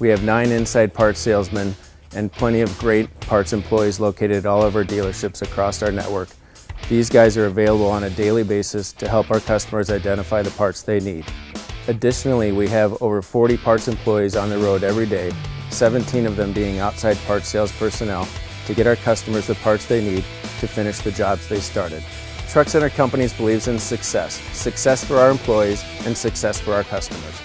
We have nine inside parts salesmen and plenty of great parts employees located at all of our dealerships across our network. These guys are available on a daily basis to help our customers identify the parts they need. Additionally, we have over 40 parts employees on the road every day, 17 of them being outside parts sales personnel, to get our customers the parts they need to finish the jobs they started. Truck Center Companies believes in success, success for our employees and success for our customers.